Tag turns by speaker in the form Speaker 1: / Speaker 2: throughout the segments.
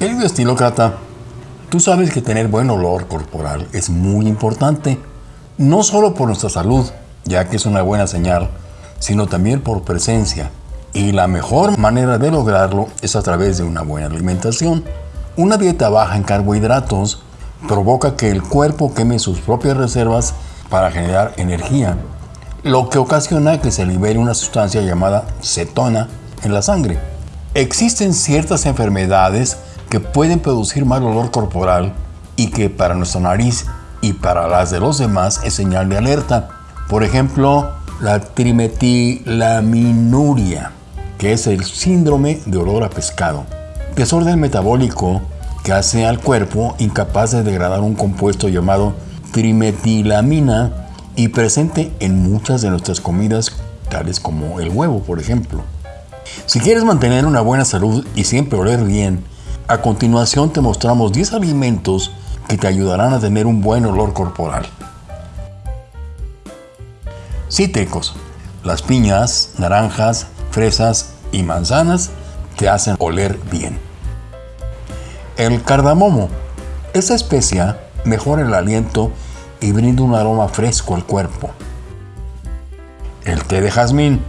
Speaker 1: Querido estilócrata, tú sabes que tener buen olor corporal es muy importante, no solo por nuestra salud, ya que es una buena señal, sino también por presencia. Y la mejor manera de lograrlo es a través de una buena alimentación. Una dieta baja en carbohidratos provoca que el cuerpo queme sus propias reservas para generar energía, lo que ocasiona que se libere una sustancia llamada cetona en la sangre. Existen ciertas enfermedades que pueden producir mal olor corporal y que para nuestra nariz y para las de los demás es señal de alerta. Por ejemplo, la trimetilaminuria, que es el síndrome de olor a pescado. Desorden metabólico que hace al cuerpo incapaz de degradar un compuesto llamado trimetilamina y presente en muchas de nuestras comidas, tales como el huevo, por ejemplo. Si quieres mantener una buena salud y siempre oler bien, a continuación te mostramos 10 alimentos que te ayudarán a tener un buen olor corporal. Cítricos. Las piñas, naranjas, fresas y manzanas te hacen oler bien. El cardamomo. Esta especia mejora el aliento y brinda un aroma fresco al cuerpo. El té de jazmín.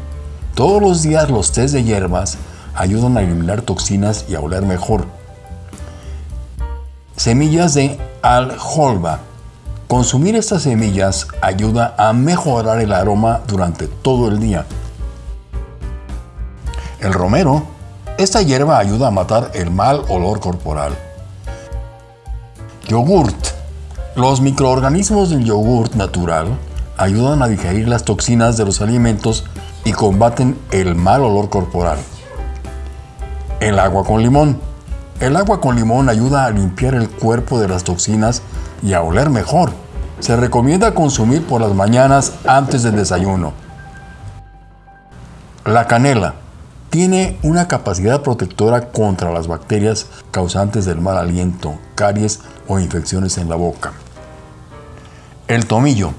Speaker 1: Todos los días los tés de hierbas ayudan a eliminar toxinas y a oler mejor. Semillas de aljolba. Consumir estas semillas ayuda a mejorar el aroma durante todo el día. El romero. Esta hierba ayuda a matar el mal olor corporal. Yogurt. Los microorganismos del yogurt natural ayudan a digerir las toxinas de los alimentos y combaten el mal olor corporal. El agua con limón. El agua con limón ayuda a limpiar el cuerpo de las toxinas y a oler mejor. Se recomienda consumir por las mañanas antes del desayuno. La canela tiene una capacidad protectora contra las bacterias causantes del mal aliento, caries o infecciones en la boca. El tomillo.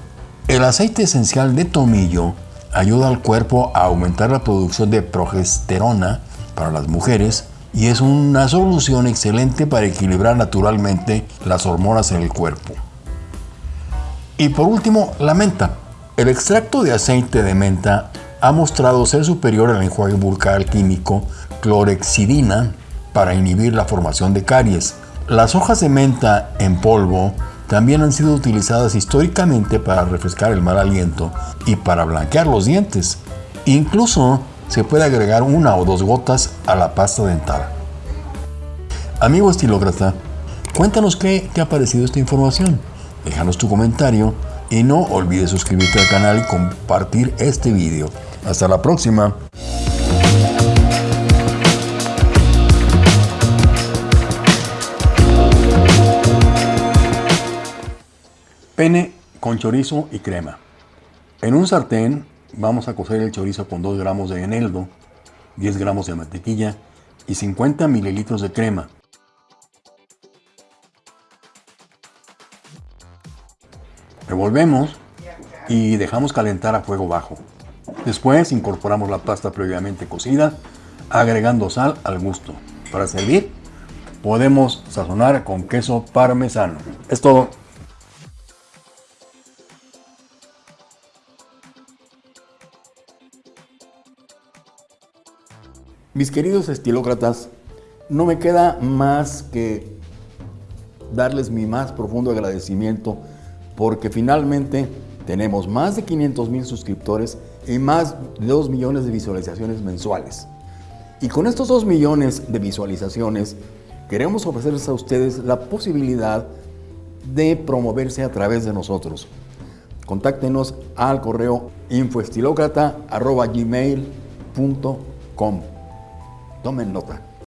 Speaker 1: El aceite esencial de tomillo ayuda al cuerpo a aumentar la producción de progesterona para las mujeres y es una solución excelente para equilibrar naturalmente las hormonas en el cuerpo. Y por último, la menta. El extracto de aceite de menta ha mostrado ser superior al enjuague bucal químico clorexidina para inhibir la formación de caries. Las hojas de menta en polvo también han sido utilizadas históricamente para refrescar el mal aliento y para blanquear los dientes. Incluso se puede agregar una o dos gotas a la pasta dental. Amigo estilócrata, cuéntanos qué te ha parecido esta información. Déjanos tu comentario y no olvides suscribirte al canal y compartir este video. Hasta la próxima. Pene con chorizo y crema. En un sartén vamos a cocer el chorizo con 2 gramos de eneldo, 10 gramos de mantequilla y 50 mililitros de crema. Revolvemos y dejamos calentar a fuego bajo. Después incorporamos la pasta previamente cocida, agregando sal al gusto. Para servir, podemos sazonar con queso parmesano. Es todo. Mis queridos estilócratas, no me queda más que darles mi más profundo agradecimiento porque finalmente tenemos más de 500 mil suscriptores y más de 2 millones de visualizaciones mensuales. Y con estos 2 millones de visualizaciones queremos ofrecerles a ustedes la posibilidad de promoverse a través de nosotros. Contáctenos al correo infoestilocrata.gmail.com Tomen nota.